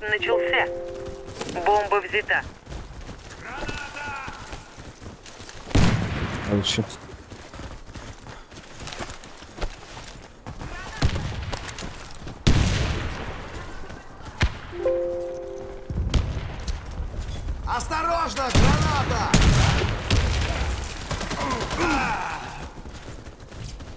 начался. Бомба взята. А еще. Осторожно, граната!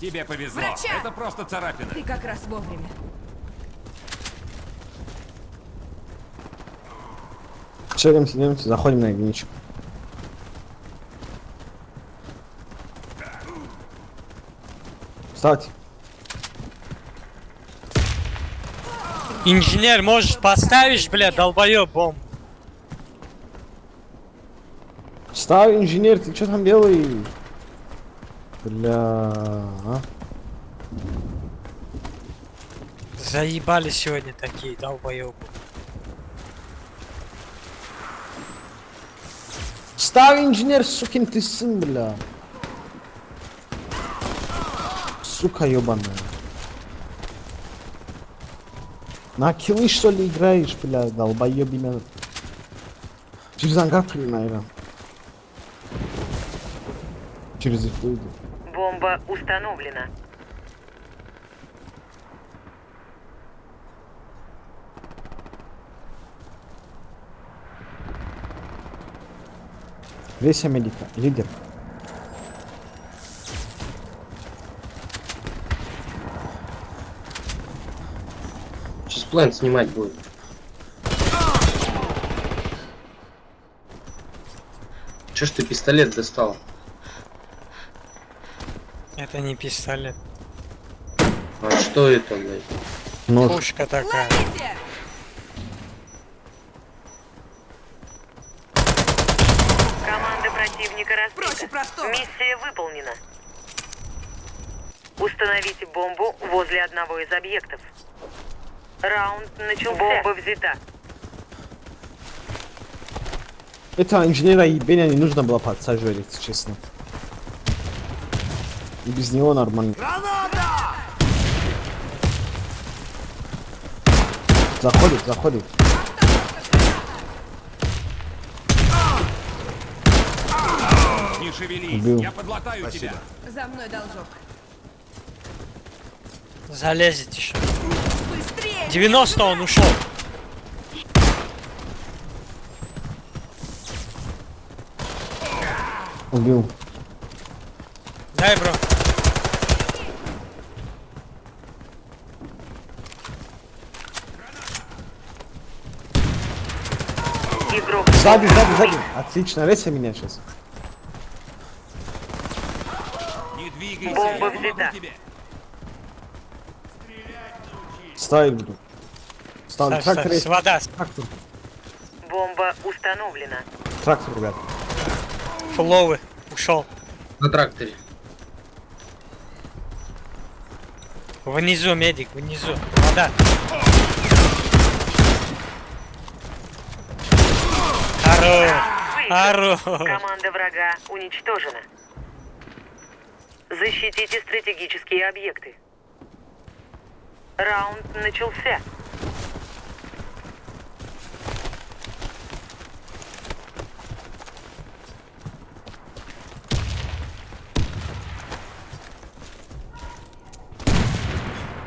Тебе повезло. Врача! Это просто царапина. Ты как раз вовремя. Челимся, идемте, заходим на единичку. Вставьте. Инженер, можешь поставишь, бля, долбоёб бомб. Ставь, инженер, ты что там делаешь? Бля, а? Заебали сегодня такие долбоёбы. Ставь, инженер, сукин ты сын, бля. Сука ебаная. На киллы что ли играешь, бля, долбоебина. Через ангар прыгай, наверное. Через их выйду. Бомба установлена. Весь Америка, лидер. Сейчас план снимать будет. Че ж ты пистолет достал? Это не пистолет. А что это, блядь? Нож. Пушка такая. Ловите! Команда противника Проще Миссия выполнена. Установите бомбу возле одного из объектов. Раунд начался. Бомба взята. Это инженера ебения не нужно было подсаживать, честно. И без него нормально. Граната! Заходит, заходит. Шевелись. Убил. Я подлатаю тебя. За мной должок. Залезет еще. Быстрее! 90 он ушел. Убил. Дай, бро. Сзади, сзади, сзади. Отлично, рейся меня сейчас. Не двигайся. Бомба взята. Ставить буду. Ставлю трактор. есть. вода. Трактор. бомба установлена. Трактор, ребят. Фуловый. Ушел. На тракторе. Внизу, медик, внизу. Вода. Хорош. Хорош. Команда врага уничтожена. Защитите стратегические объекты. Раунд начался.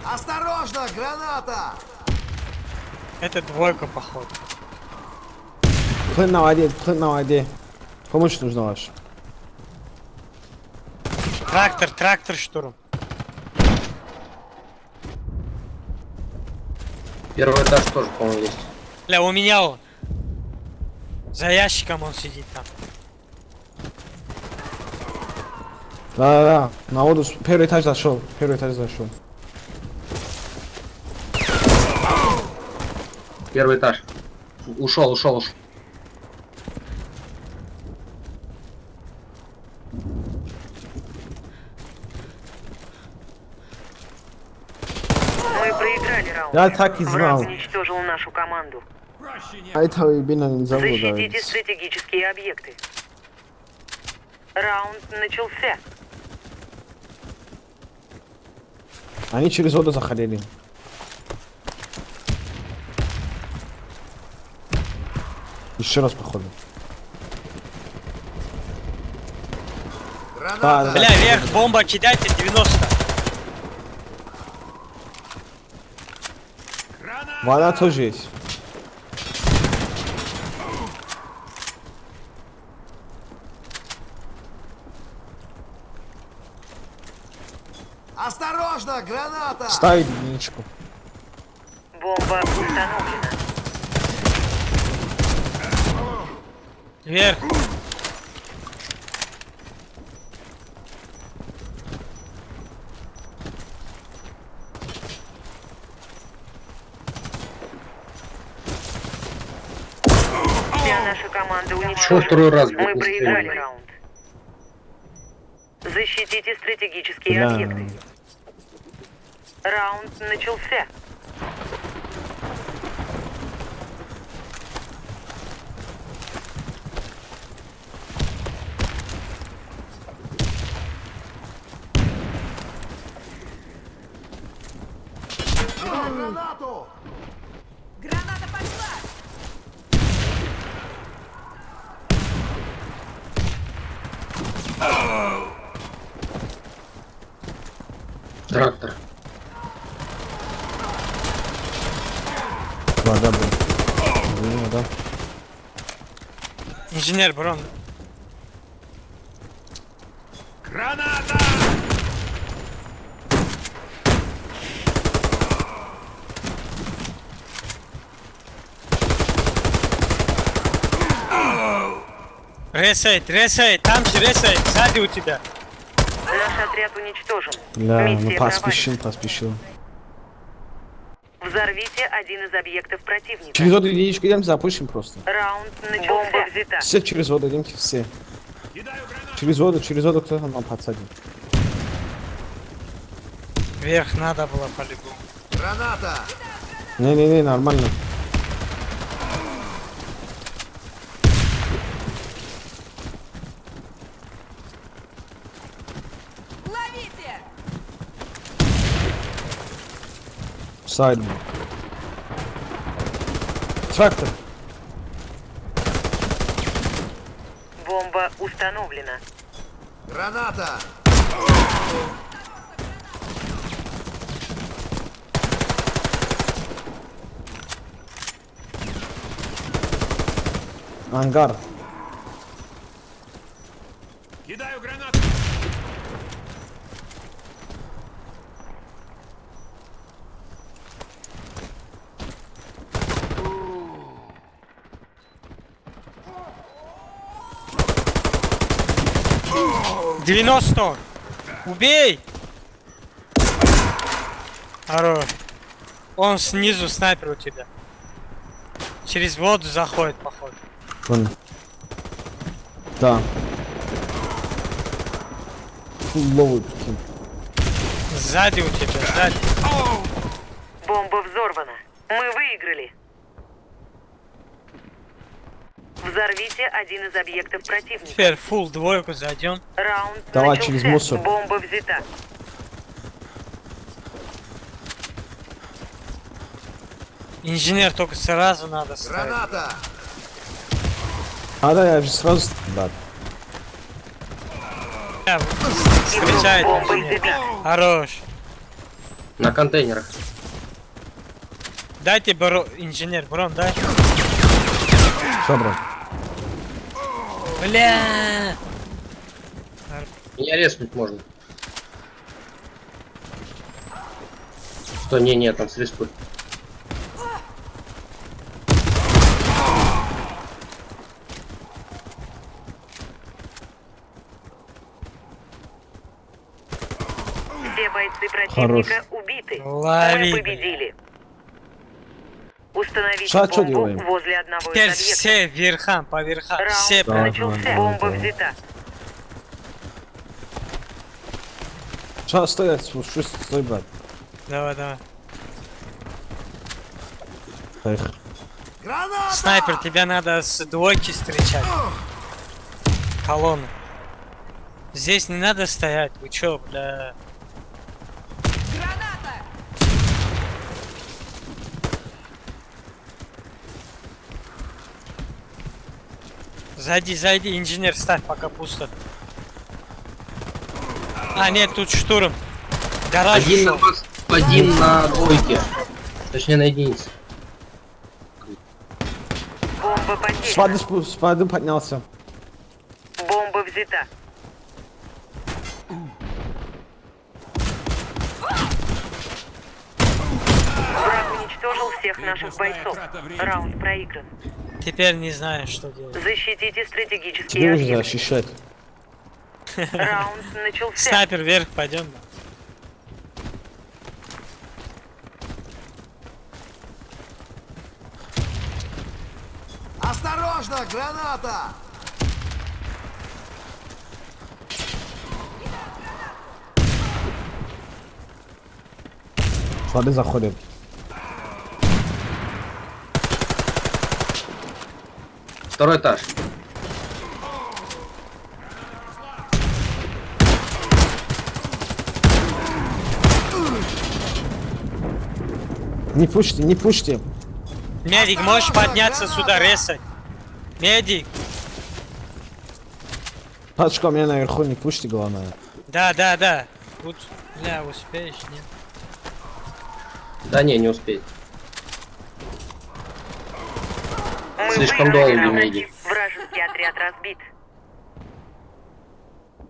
Осторожно, граната! Это двойка, походу. Плын на воде, плын на воде. Помощь нужна ваша. Трактор, трактор, штурм. Первый этаж тоже, по-моему, есть. Бля, у меня он. За ящиком он сидит там. Да-да-да. На воду первый этаж зашел. Первый этаж зашел. Первый этаж. Ушел, ушел, ушел. Мы проиграли раунд. Я так и Враг знал. уничтожил нашу команду. А этого ебина не зовут. Защитите стратегические объекты. Раунд начался. Они через воду заходили. Еще раз походу. Граната! Бля, вверх, бомба кидайте, 90. Вода тоже есть. Осторожно, граната! Ставить единичку. Бомба установлена. Вверх. Уничтожена. второй раз, Мы проиграли раунд. Защитите стратегические Бля. объекты. Раунд начался. Гранату! Граната Трактор. Вода, блин. Блин, вода. Инженер, Брон. Граната! Ресейт, ресейт, там же ресейт, сзади у тебя. Наш отряд уничтожен. Бля, ну Миссия поспешил, поспешил. провалена. Взорвите один из объектов противника. Через воду единичку идем, запушим просто. Раунд начался. Бомба взята. Все через воду, идемте все. Через воду, через воду кто там нам подсадит. Вверх надо было по-любому. Граната! Не-не-не, нормально. Сайд. блин. Трактор. Бомба установлена. Граната! Ангар. Кидаю гранату! — 90! Убей! Хорош. Он снизу снайпер у тебя. Через воду заходит, походу. Вон. Да. Прикинь. Сзади у тебя, сзади. Бомба взорвана. Мы выиграли. Взорвите один из объектов противника. Теперь фул двойку зайдем. Раунд Давай начался. через мусор. Бомба взята. Инженер только сразу надо ставить. Граната! А да, я же сразу... Да. Встречает инженер. Хорош. На контейнерах. Дайте бро... инженер, Брон, дай. Что, брат? Бля. Меня резнуть можно. Что, не, не, там с респой. Все бойцы противника убиты. Лови, Мы победили. Установить Ша, чё бомбу делаем? возле одного Теперь из объектов. все верхам, по верхам. Раунд Все Да. начался. давай, Бомба давай. взята. Что, стой, стой, стой, стой, брат. Давай, давай. Эх. Граната! Снайпер, тебя надо с двойки встречать. Колонну. Здесь не надо стоять. Вы чё, бля? Граната! Зайди, зайди, инженер, ставь, пока пусто. А, нет, тут штурм. Гараж Один на, вас- один на двойке. Точнее на единице. Бомба С потеряна. воды, спу- с воды поднялся. Бомба взята. Враг уничтожил всех наших бойцов. Раунд проигран. Теперь не знаю, что делать. Защитите стратегические Тебе нужно защищать. Раунд начался. Снайпер вверх, пойдем. Осторожно, граната! С воды Второй этаж. Не пушьте, не пушьте. Медик, можешь подняться сюда, ресать. Медик. Пачка у меня наверху, не пушьте, главное. Да, да, да. Тут, бля, успеешь, нет? Да не, не успеет. Мы Слишком. Миги. Вражеский отряд разбит.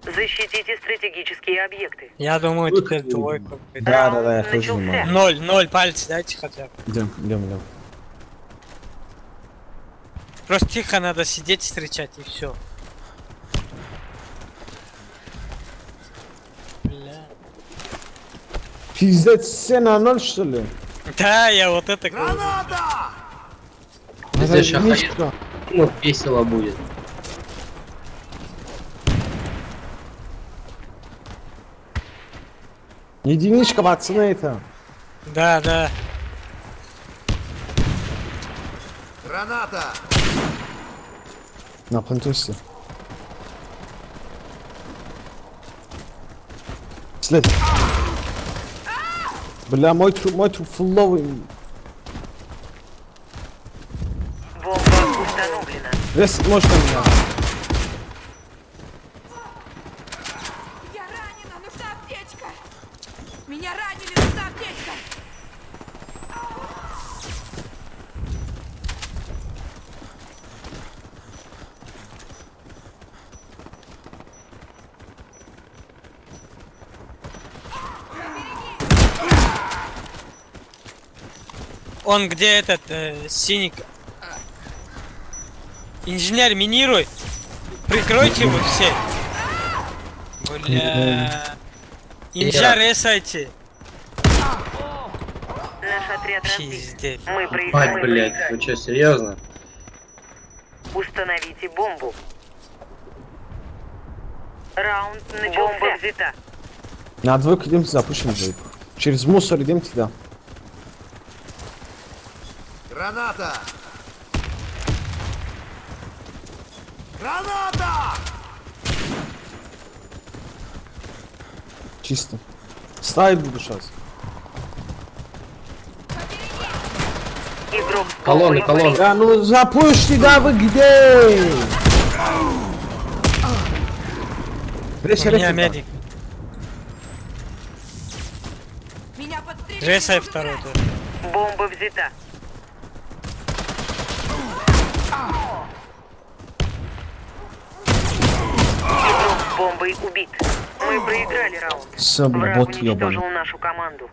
Защитите стратегические объекты. Я думаю, теперь двойку. будет. Да, да, да, я тоже думаю. Ноль, ноль пальцев дайте хотя бы. Идем, идем, идем. Просто тихо надо сидеть, встречать и все. Бля. Пиздец, все на ноль, что ли? Да, я вот это. Граната! Ща единичка. Ну, весело будет. Единичка, пацаны, это. Да, да. Граната! На плантусе. След. Бля, мой труп, мой труп фулловый. Может на меня. Я ранена, нужна аптечка. Меня ранили, нужна аптечка. Он где этот э, синий? Инженер, минируй. Прикройте его все. Бля. Инженер, ресайте. Наш отряд. Пиздец. Мы, прои- Ай, мы блядь, проиграли. вы что, серьезно? Установите бомбу. Раунд начался. Бомба взята. На двойку идемте, запушим двойку. Через мусор идемте, да. Граната! Граната! Чисто. Ставить буду сейчас. Колонны, колонны. Да ну запушьте, да вы где? У меня медик. Меня подстрелили. Второй тоже. Бомба взята. Бомбой убит. Мы проиграли раунд. Бля, Враг бот уничтожил ебаный. нашу команду.